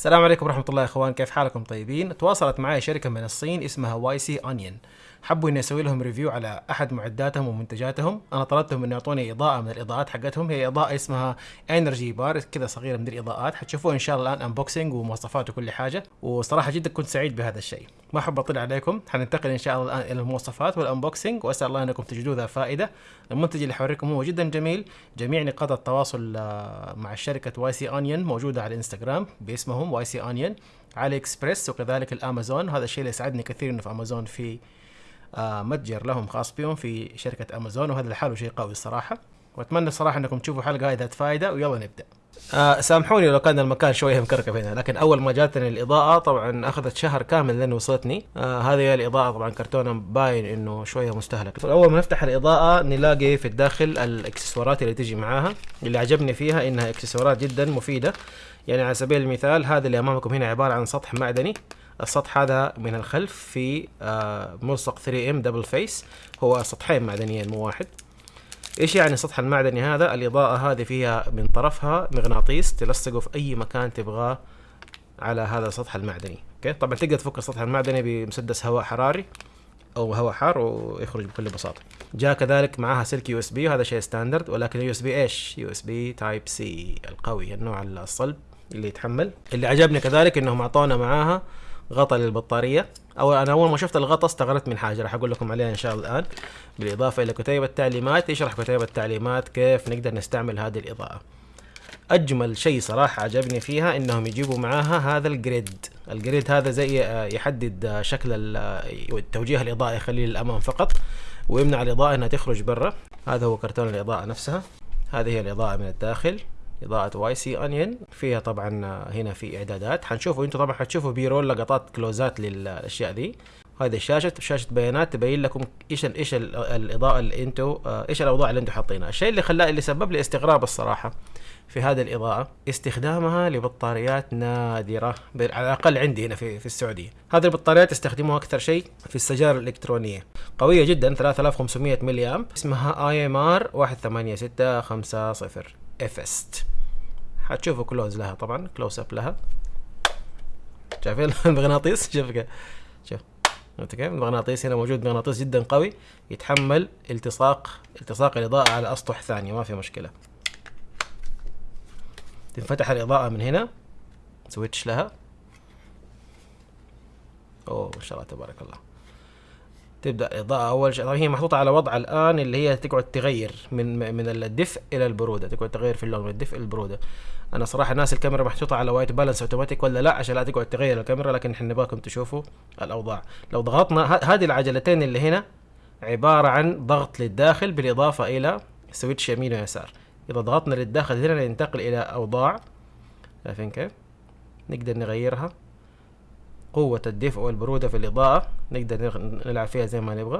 السلام عليكم ورحمة الله يا إخوان كيف حالكم طيبين؟ تواصلت معي شركة من الصين اسمها YC Onion حبوا إني أسوي لهم review على أحد معداتهم ومنتجاتهم، أنا طلبتهم إنه يعطوني إضاءة من الإضاءات حقتهم. هي إضاءة اسمها Energy Bar كذا صغيرة من الإضاءات. حتشوفوها إن شاء الله الآن unboxing ومواصفات وكل حاجة. وصراحة جدا كنت سعيد بهذا الشيء، ما أحب أطيل عليكم. حننتقل إن شاء الله الآن إلى المواصفات وال unboxing وأسأل الله أنكم تجدوه ذا فائدة، المنتج اللي حوريكم هو جدا جميل، جميع نقاط التواصل آه، مع شركة YC Onion موجودة على الانستغرام باسمهم YC Onion AliExpress وكذلك الأمازون. هذا الشيء اللي يسعدني كثير إنه في أمازون في متجر لهم خاص بهم في شركة أمازون وهذا لحاله شيء قوي الصراحة. وأتمنى صراحة أنكم تشوفوا حلقة هاي ذات فائده ويلا نبدأ. آه سامحوني لو كان المكان شوية مكركب هنا لكن أول ما جاتني الإضاءة طبعا أخذت شهر كامل لين وصلتني. آه هذه هي الإضاءة طبعا كرتونها باين إنه شوية مستهلك اول ما نفتح الإضاءة نلاقي في الداخل الإكسسوارات اللي تجي معاها. اللي عجبني فيها إنها إكسسوارات جدا مفيدة. يعني على سبيل المثال هذا اللي أمامكم هنا عبارة عن سطح معدني. السطح هذا من الخلف في آه ملصق 3M double face. هو سطحين معدنيين مو واحد. إيش يعني السطح المعدني هذا؟ الإضاءة هذه فيها من طرفها مغناطيس تلصقه في أي مكان تبغاه على هذا السطح المعدني. okay؟ طبعا تقدر تفك السطح المعدني بمسدس هواء حراري أو هواء حار ويخرج بكل بساطة. جاء كذلك معها سلك USB وهذا شيء standard ولكن USB إيش؟ USB Type C القوي النوع الصلب اللي يتحمل. اللي عجبني كذلك إنهم أعطونا معاها غطاء للبطارية. أو أنا أول ما شفت الغطاء استغربت من حاجة راح أقول لكم عليها إن شاء الله الآن. بالإضافة إلى كتيب التعليمات يشرح كتيب التعليمات كيف نقدر نستعمل هذه الإضاءة. أجمل شيء صراحة عجبني فيها إنهم يجيبوا معاها هذا ال grid ال grid هذا زي آه، يحدد آه، شكل آه، توجيه الإضاءة يخليه للأمام فقط ويمنع الإضاءة إنها تخرج برا. هذا هو كرتون الإضاءة نفسها. هذه هي الإضاءة من الداخل. إضاءة YC Onion فيها طبعا هنا في إعدادات. حنشوفوا أنتم طبعا حتشوفوا B-roll لقطات close ات للأشياء دي. هذه الشاشة شاشة بيانات تبين لكم إيش إيش ال الإضاءة اللي أنتم إيش الأوضاع اللي أنتم حاطينها. الشيء اللي خلاه اللي سبب لي استغراب الصراحة في هذه الإضاءة استخدامها لبطاريات نادرة ب- على الأقل عندي هنا في, في السعودية. هذه البطاريات يستخدموها أكثر شيء في السجارة الإلكترونية. قوية جدا 3500 ملي أمب. اسمها IMR 186550 افست حتشوفوا close لها طبعا close up لها. شايفين المغناطيس. شوف شوف. شفت كيف المغناطيس هنا موجود مغناطيس جدا قوي. يتحمل التصاق التصاق الإضاءة على أسطح ثانية ما في مشكلة. تنفتح الإضاءة من هنا. switch لها. أوه ما شاء الله تبارك الله. تبدأ الإضاءة أول شيء. هي محطوطة على وضع الآن اللي هي تقعد تغير من من الدفء إلى البرودة تقعد تغير في اللون من الدفء للبرودة أنا صراحة الناس الكاميرا محطوطة على white balance automatic ولا لا؟ عشان لا تقعد تغير الكاميرا لكن إحنا نبغاكم تشوفوا الأوضاع. لو ضغطنا هذه العجلتين اللي هنا عبارة عن ضغط للداخل بالإضافة إلى switch يمين ويسار. إذا ضغطنا للداخل هنا ننتقل إلى أوضاع. شايفين كيف؟ نقدر نغيرها. قوة الدفء والبرودة في الإضاءة. نقدر نلعب فيها زي ما نبغى.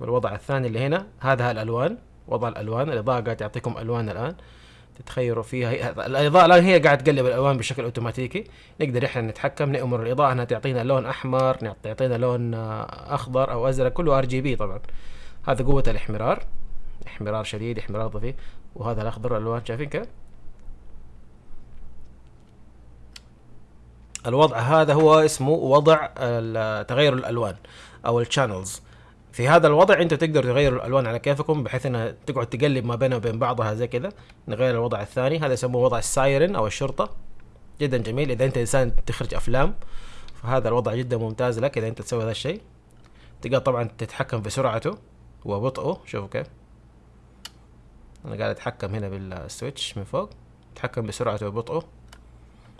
والوضع الثاني اللي هنا هذا الألوان. وضع الألوان. الإضاءة قاعد تعطيكم ألوان الآن. تتخيروا فيها. هي الإضاءة الآن هي قاعد تقلب الألوان بشكل أوتوماتيكي. نقدر إحنا نتحكم. نأمر الإضاءة أنها تعطينا لون أحمر تعطينا لون آه، أخضر أو أزرق. كله RGB طبعا. هذا قوة الإحمرار. إحمرار شديد إحمرار طفيف وهذا الأخضر الألوان. شايفين كيف؟ الوضع هذا هو اسمه وضع تغير الألوان أو ال channels في هذا الوضع أنتوا تقدروا تغيروا الألوان على كيفكم بحيث إنها تقعد تقلب ما بينها وبين بعضها زي كذا. نغير الوضع الثاني هذا يسموه وضع ال siren أو الشرطة. جدا جميل. إذا أنت إنسان تخرج أفلام فهذا الوضع جدا ممتاز لك إذا أنت تسوي هذا الشيء. تقدر طبعا تتحكم في سرعته وبطئه. شوفوا كيف أنا قاعد أتحكم هنا بال switch من فوق. اتحكم بسرعته وبطئه.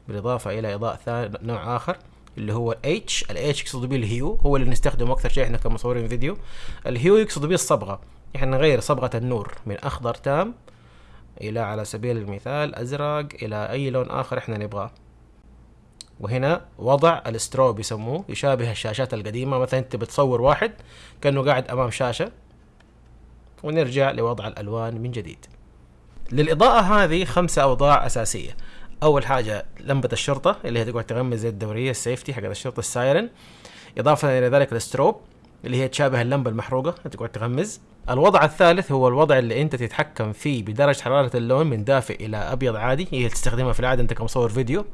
بالإضافة إلى إضاءة ثاني نوع آخر اللي هو ال H ال H يقصد به ال hue هو اللي نستخدمه أكثر شيء إحنا كمصورين فيديو. ال hue يقصد به الصبغة. إحنا نغير صبغة النور من أخضر تام إلى على سبيل المثال أزرق إلى أي لون آخر إحنا نبغاه. وهنا وضع ال strobe يسموه يشابه الشاشات القديمة. مثلا أنت بتصور واحد كأنه قاعد أمام شاشة. ونرجع لوضع الألوان من جديد. للإضاءة هذه خمسة أوضاع أساسية. أول حاجة لمبة الشرطة اللي هي تقعد تغمز زي الدورية ال safety حق الشرطة ال siren. إضافة إلى ذلك ال strobe اللي هي تشابه اللمبة المحروقة تقعد تغمز الوضع الثالث هو الوضع اللي أنت تتحكم فيه بدرجة حرارة اللون من دافئ إلى أبيض عادي هي تستخدمها في العادة أنت كمصور فيديو.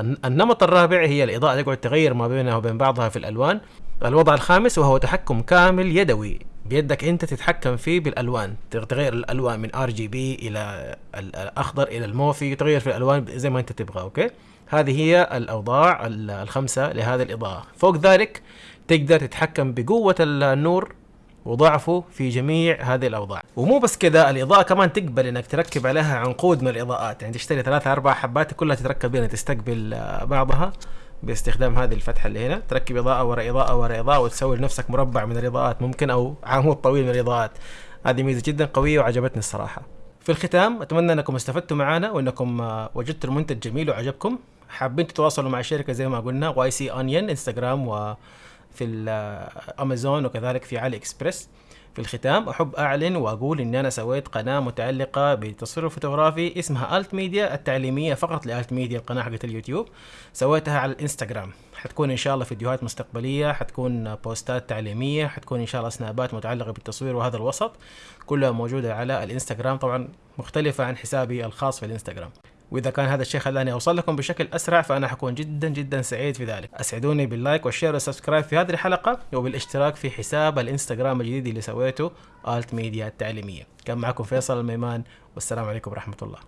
النمط الرابع هي الإضاءة تقعد تغير ما بينها وبين بعضها في الألوان. الوضع الخامس وهو تحكم كامل يدوي. بيدك انت تتحكم فيه بالألوان. تغير الألوان من RGB إلى الأخضر إلى الموفي تغير في الألوان زي ما انت تبغى okay؟ هذه هي الأوضاع الخمسة لهذه الإضاءة. فوق ذلك تقدر تتحكم بقوة النور وضعفه في جميع هذه الأوضاع. ومو بس كذا الإضاءة كمان تقبل إنك تركب عليها عنقود من الإضاءات. يعني تشتري ثلاثة أربع حبات كلها تتركب هنا تستقبل بعضها. باستخدام هذه الفتحة اللي هنا. تركب إضاءة ورا إضاءة ورا إضاءة وتسوي لنفسك مربع من الإضاءات. ممكن أو عمود طويل من الإضاءات. هذه ميزة جدا قوية وعجبتني الصراحة. في الختام أتمنى أنكم استفدتوا معنا وأنكم وجدتوا المنتج جميل وعجبكم. حابين تتواصلوا مع الشركة زي ما قلنا YC Onion انستغرام وفي الامازون وكذلك في علي إكسبريس. في الختام أحب أعلن وأقول إني أنا سويت قناة متعلقة بالتصوير الفوتوغرافي اسمها الت ميديا التعليمية فقط لالت ميديا القناة حقت اليوتيوب. سويتها على الإنستغرام. حتكون إن شاء الله فيديوهات مستقبلية حتكون بوستات تعليمية حتكون إن شاء الله سنابات متعلقة بالتصوير وهذا الوسط كلها موجودة على الإنستغرام. طبعا مختلفة عن حسابي الخاص في الإنستغرام. وإذا كان هذا الشيء خلاني أوصل لكم بشكل أسرع فأنا حكون جدا جدا سعيد في ذلك. أسعدوني بال like وال share وال subscribe في هذه الحلقة وبالاشتراك في حساب الإنستغرام الجديد اللي سويته الت ميديا التعليمية. كان معكم فيصل الميمان والسلام عليكم ورحمة الله.